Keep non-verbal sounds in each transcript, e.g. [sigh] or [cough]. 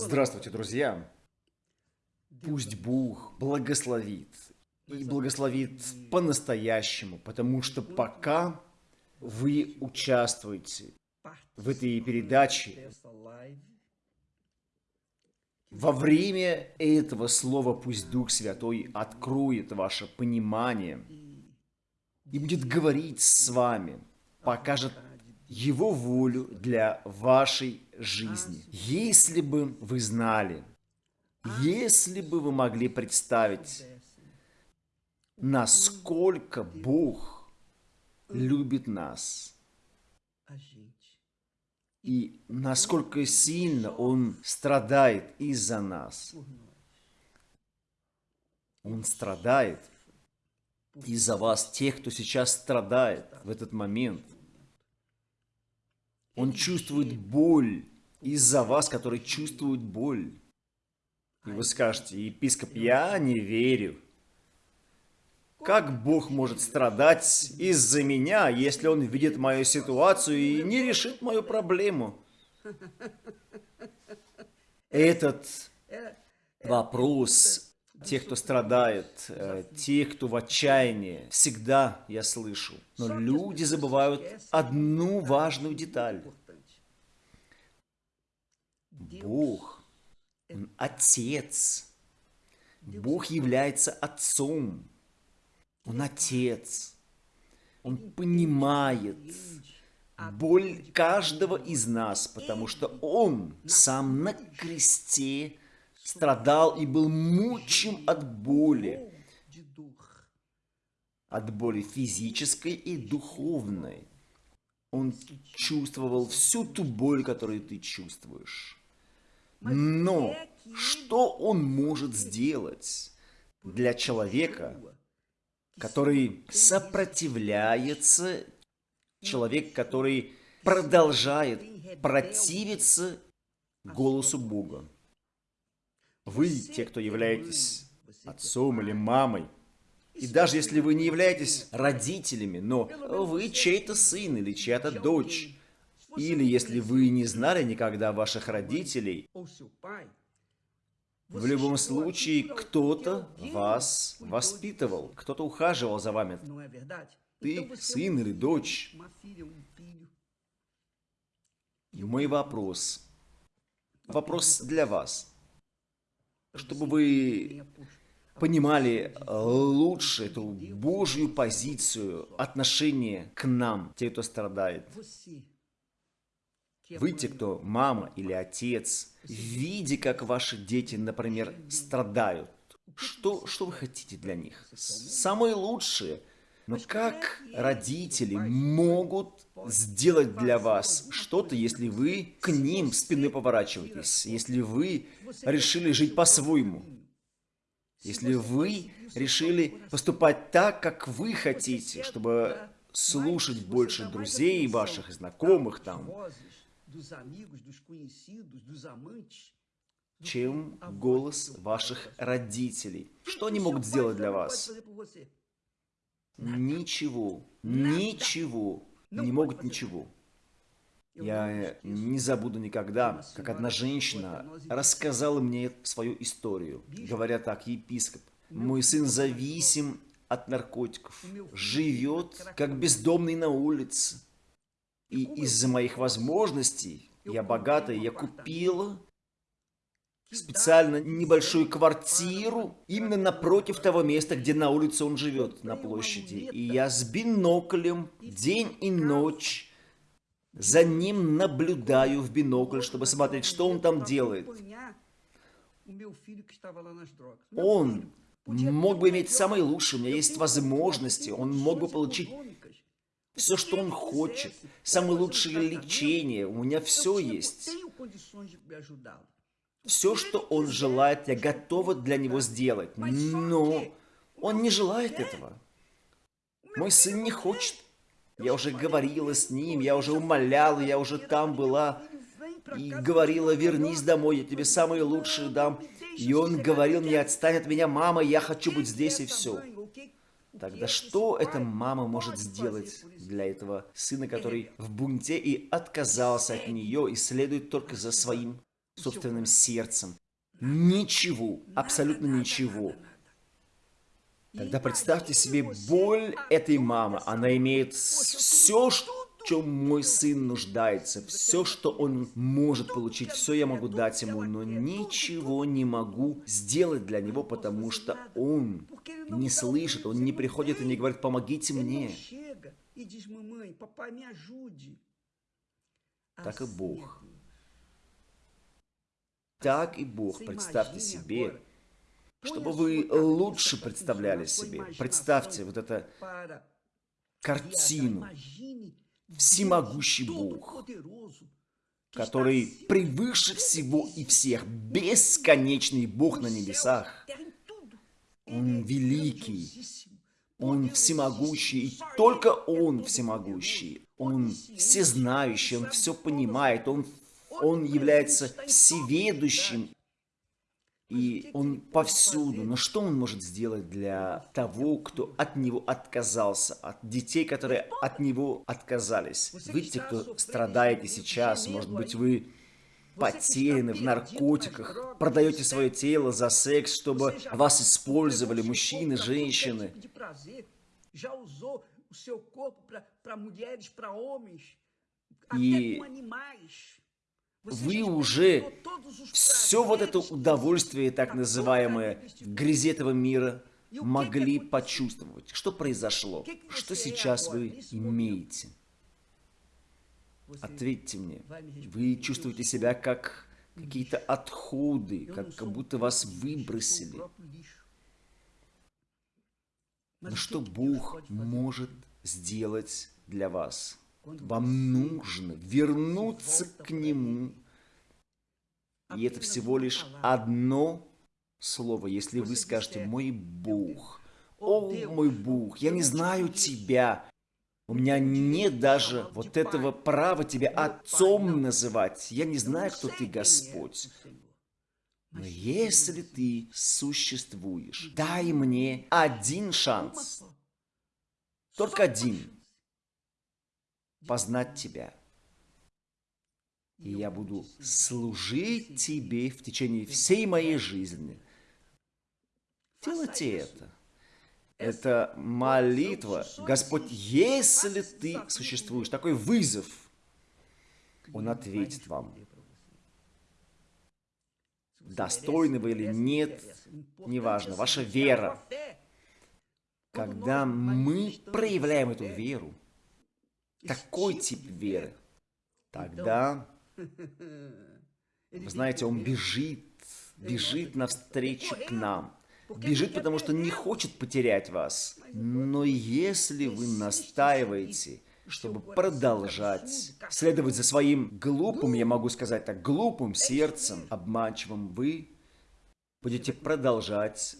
Здравствуйте, друзья! Пусть Бог благословит. И благословит по-настоящему, потому что пока вы участвуете в этой передаче, во время этого слова пусть Дух Святой откроет ваше понимание и будет говорить с вами, покажет его волю для вашей жизни. Если бы вы знали, если бы вы могли представить, насколько Бог любит нас, и насколько сильно Он страдает из-за нас. Он страдает из-за вас, тех, кто сейчас страдает в этот момент – он чувствует боль из-за вас, который чувствует боль. И вы скажете, епископ, я не верю. Как Бог может страдать из-за меня, если Он видит мою ситуацию и не решит мою проблему? Этот вопрос тех, кто страдает, э, тех, кто в отчаянии, всегда я слышу. Но люди забывают одну важную деталь. Бог, Он Отец. Бог является Отцом. Он Отец. Он понимает боль каждого из нас, потому что Он сам на кресте страдал и был мучим от боли. От боли физической и духовной. Он чувствовал всю ту боль, которую ты чувствуешь. Но что он может сделать для человека, который сопротивляется, человек, который продолжает противиться голосу Бога? Вы, те, кто являетесь отцом или мамой, и даже если вы не являетесь родителями, но вы чей-то сын или чья-то дочь, или если вы не знали никогда ваших родителей, в любом случае кто-то вас воспитывал, кто-то ухаживал за вами. Ты сын или дочь. Мой вопрос. Вопрос для вас чтобы вы понимали э, лучше эту Божью позицию, отношение к нам, те, кто страдает. Вы, те, кто мама или отец, видя, как ваши дети, например, страдают, что, что вы хотите для них? Самое лучшее. Но как родители могут сделать для вас что-то, если вы к ним спины поворачиваетесь, если вы решили жить по-своему, если вы решили поступать так, как вы хотите, чтобы слушать больше друзей ваших, знакомых там, чем голос ваших родителей. Что они могут сделать для вас? Ничего, ничего не могут ничего. Я не забуду никогда, как одна женщина рассказала мне свою историю. Говоря так, епископ, мой сын зависим от наркотиков, живет как бездомный на улице. И из-за моих возможностей, я богатая, я купила специально небольшую квартиру именно напротив того места, где на улице он живет, на площади. И я с биноклем день и ночь за ним наблюдаю в бинокль, чтобы смотреть, что он там делает. Он мог бы иметь самые лучшие, у меня есть возможности, он мог бы получить все, что он хочет, самое лучшее лечение, у меня все есть. Все, что он желает, я готова для него сделать. Но он не желает этого. Мой сын не хочет. Я уже говорила с ним, я уже умоляла, я уже там была. И говорила, вернись домой, я тебе самые лучшие дам. И он говорил мне, отстань от меня, мама, я хочу быть здесь и все. Тогда что эта мама может сделать для этого сына, который в бунте и отказался от нее и следует только за своим собственным сердцем. Ничего, абсолютно ничего. Тогда представьте себе боль этой мамы. Она имеет все, что в чем мой сын нуждается, все, что он может получить, все я могу дать ему, но ничего не могу сделать для него, потому что он не слышит, он не приходит и не говорит, помогите мне. Так и Бог. Так и Бог, представьте себе, чтобы вы лучше представляли себе. Представьте вот эту картину. Всемогущий Бог, который превыше всего и всех, бесконечный Бог на небесах. Он великий, Он всемогущий, и только Он всемогущий. Он всезнающий, Он все понимает, Он, он является всеведущим и он повсюду. Но что он может сделать для того, кто от него отказался, от детей, которые от него отказались? Вы те, кто страдаете сейчас, может быть, вы потеряны в наркотиках, продаете свое тело за секс, чтобы вас использовали мужчины, женщины. И вы уже все вот это удовольствие, так называемое, грязи этого мира, могли почувствовать. Что произошло? Что сейчас вы имеете? Ответьте мне. Вы чувствуете себя как какие-то отходы, как, как будто вас выбросили. Но что Бог может сделать для вас? Вам нужно вернуться к Нему. И это всего лишь одно слово. Если вы скажете «Мой Бог», «О, мой Бог, я не знаю Тебя», у меня нет даже вот этого права Тебя Отцом называть. Я не знаю, кто Ты, Господь. Но если Ты существуешь, дай мне один шанс. Только один познать Тебя. И я буду служить Тебе в течение всей моей жизни. Делайте это. Это молитва. Господь, если Ты существуешь, такой вызов, Он ответит вам. Достойны вы или нет, неважно, ваша вера. Когда мы проявляем эту веру, такой тип веры, тогда, [laughs] вы знаете, он бежит, бежит навстречу к нам. Бежит, потому что не хочет потерять вас. Но если вы настаиваете, чтобы продолжать следовать за своим глупым, я могу сказать так, глупым сердцем, обманчивым, вы будете продолжать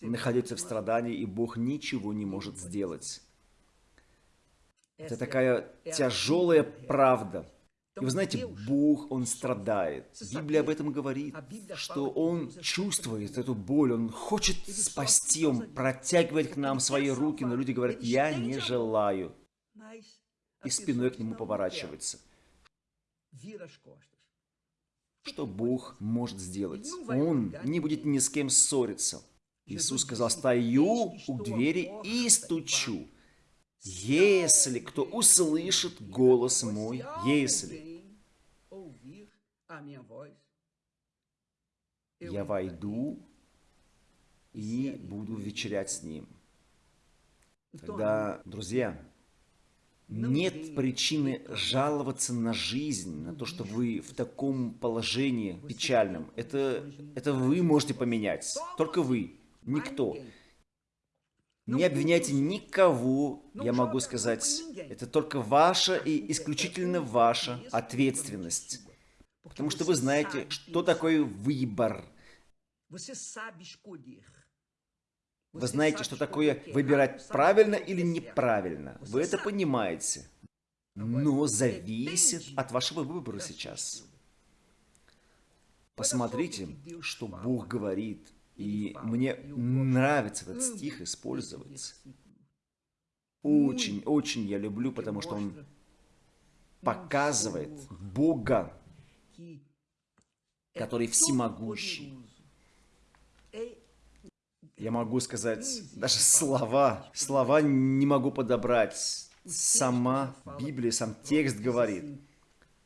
находиться в страдании, и Бог ничего не может сделать. Это такая тяжелая правда. И вы знаете, Бог, Он страдает. Библия об этом говорит, что Он чувствует эту боль, Он хочет спасти, Он протягивает к нам свои руки, но люди говорят, я не желаю. И спиной к Нему поворачивается. Что Бог может сделать? Он не будет ни с кем ссориться. Иисус сказал, стою у двери и стучу. Если кто услышит голос мой, если я войду и буду вечерять с ним. Тогда, друзья, нет причины жаловаться на жизнь, на то, что вы в таком положении печальном. Это, это вы можете поменять. Только вы. Никто. Не обвиняйте никого, я могу сказать, это только ваша и исключительно ваша ответственность. Потому что вы знаете, что такое выбор. Вы знаете, что такое выбирать правильно или неправильно. Вы это понимаете. Но зависит от вашего выбора сейчас. Посмотрите, что Бог говорит – и мне нравится этот стих использовать. Очень, очень я люблю, потому что он показывает Бога, который всемогущий. Я могу сказать даже слова, слова не могу подобрать. Сама Библия, сам текст говорит.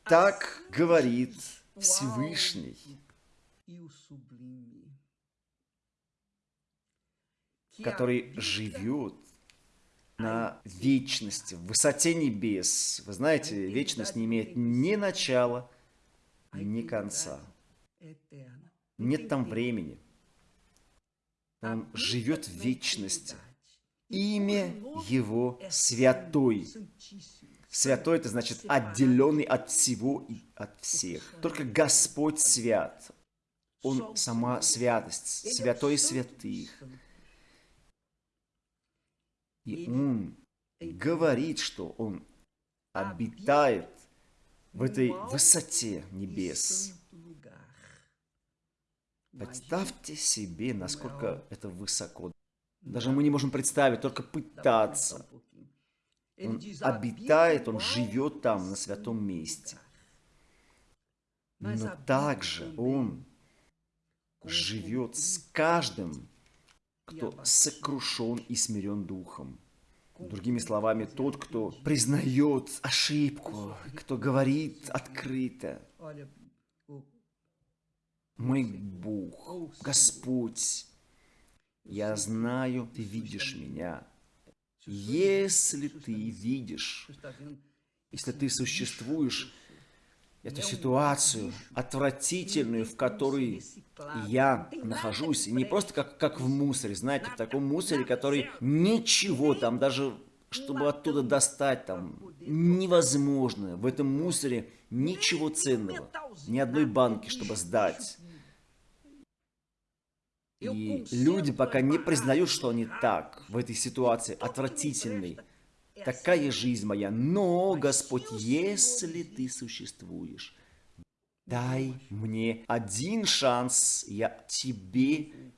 Так говорит Всевышний. Который живет на вечности, в высоте небес. Вы знаете, вечность не имеет ни начала, ни конца. Нет там времени. Он живет в вечности. Имя Его Святой. Святой это значит отделенный от всего и от всех. Только Господь свят. Он сама святость, святой святых. И Он говорит, что Он обитает в этой высоте небес. Представьте себе, насколько это высоко. Даже мы не можем представить, только пытаться. Он обитает, он живет там, на святом месте. Но также он живет с каждым, кто сокрушен и смирен духом. Другими словами, тот, кто признает ошибку, кто говорит открыто. Мой Бог, Господь, я знаю, ты видишь меня. Если ты видишь, если ты существуешь, эту ситуацию отвратительную, в которой я нахожусь, и не просто как, как в мусоре, знаете, в таком мусоре, который ничего там, даже чтобы оттуда достать там, невозможно. В этом мусоре ничего ценного, ни одной банки, чтобы сдать. И люди пока не признают, что они так, в этой ситуации отвратительной. Такая жизнь моя. Но, Господь, если Ты существуешь, дай мне один шанс, я Тебе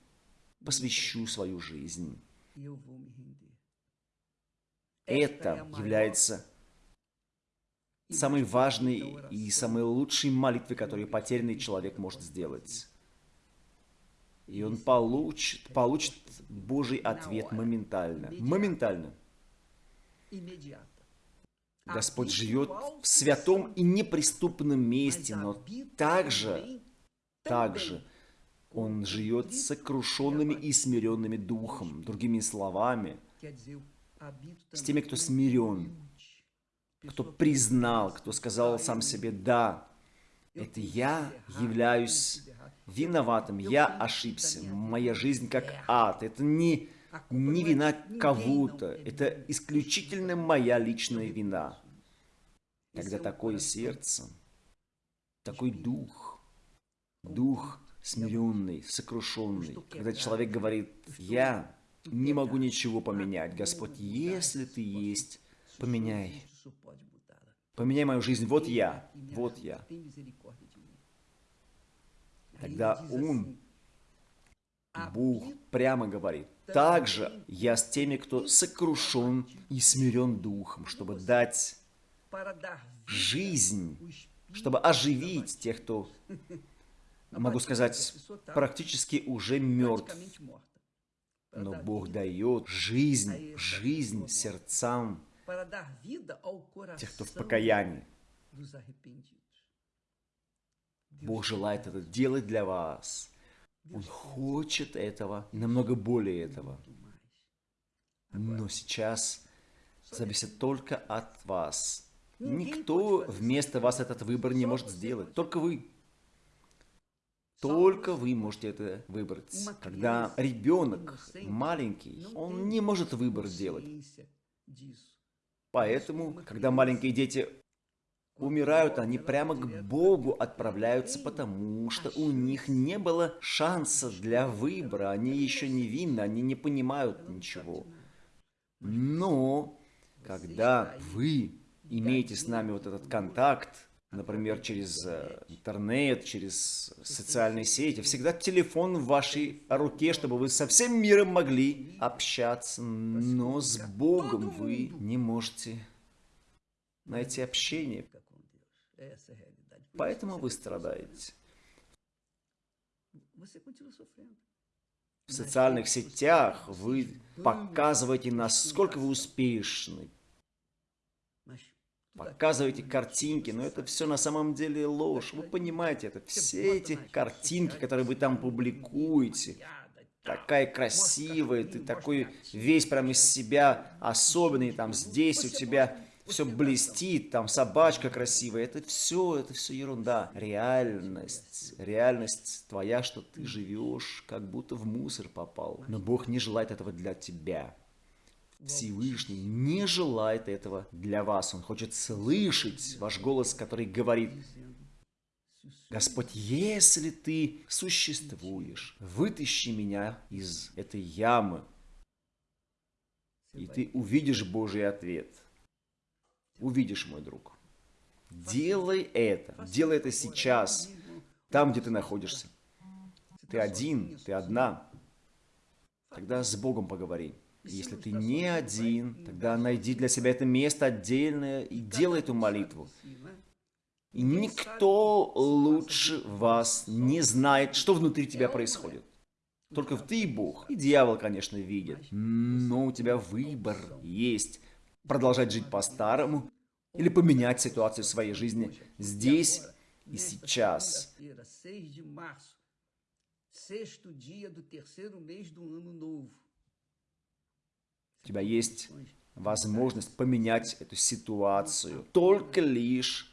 посвящу свою жизнь. Это является самой важной и самой лучшей молитвой, которую потерянный человек может сделать. И он получит, получит Божий ответ моментально. Моментально. Господь живет в святом и неприступном месте, но также, также Он живет сокрушенными и смиренными духом. Другими словами, с теми, кто смирен, кто признал, кто сказал сам себе «Да, это я являюсь виноватым, я ошибся, моя жизнь как ад. Это не, не вина кого-то, это исключительно моя личная вина. Когда такое сердце, такой дух, дух смиренный, сокрушенный, когда человек говорит, я не могу ничего поменять, Господь, если Ты есть, поменяй. Поменяй мою жизнь, вот я, вот я. Тогда Он, Бог, прямо говорит, «Также я с теми, кто сокрушен и смирен духом, чтобы дать жизнь, чтобы оживить тех, кто, могу сказать, практически уже мертв. Но Бог дает жизнь, жизнь сердцам тех, кто в покаянии. Бог желает это делать для вас. Он хочет этого и намного более этого. Но сейчас зависит только от вас. Никто вместо вас этот выбор не может сделать. Только вы. Только вы можете это выбрать. Когда ребенок маленький, он не может выбор сделать. Поэтому, когда маленькие дети умирают, они прямо к Богу отправляются, потому что у них не было шанса для выбора. Они еще невинны, они не понимают ничего. Но, когда вы имеете с нами вот этот контакт, например, через э, интернет, через социальные сети, всегда телефон в вашей руке, чтобы вы со всем миром могли общаться, но с Богом вы не можете найти общение. Поэтому вы страдаете. В социальных сетях вы показываете, насколько вы успешны, показываете картинки, но это все на самом деле ложь. Вы понимаете это. Все эти картинки, которые вы там публикуете, такая красивая, ты такой весь прям из себя особенный, там здесь у тебя все блестит, там собачка красивая, это все, это все ерунда. Реальность, реальность твоя, что ты живешь, как будто в мусор попал. Но Бог не желает этого для тебя. Всевышний не желает этого для вас. Он хочет слышать ваш голос, который говорит, Господь, если ты существуешь, вытащи меня из этой ямы, и ты увидишь Божий ответ. Увидишь, мой друг. Делай это. Делай это сейчас, там, где ты находишься. Ты один, ты одна. Тогда с Богом поговори. Если ты не один, тогда найди для себя это место отдельное и делай эту молитву. И никто лучше вас не знает, что внутри тебя происходит. Только ты и Бог. И дьявол, конечно, видит. Но у тебя выбор есть. Продолжать жить по-старому или поменять ситуацию в своей жизни здесь и сейчас. У тебя есть возможность поменять эту ситуацию только лишь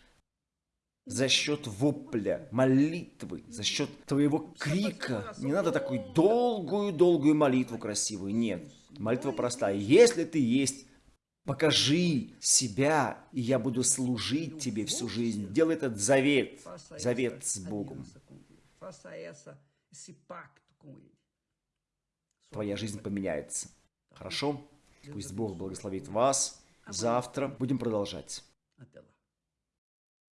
за счет вопля, молитвы, за счет твоего крика. Не надо такую долгую-долгую молитву красивую, нет. Молитва простая. Если ты есть, покажи себя, и я буду служить тебе всю жизнь. Делай этот завет, завет с Богом. Твоя жизнь поменяется. Хорошо? Пусть Бог благословит вас. Завтра будем продолжать.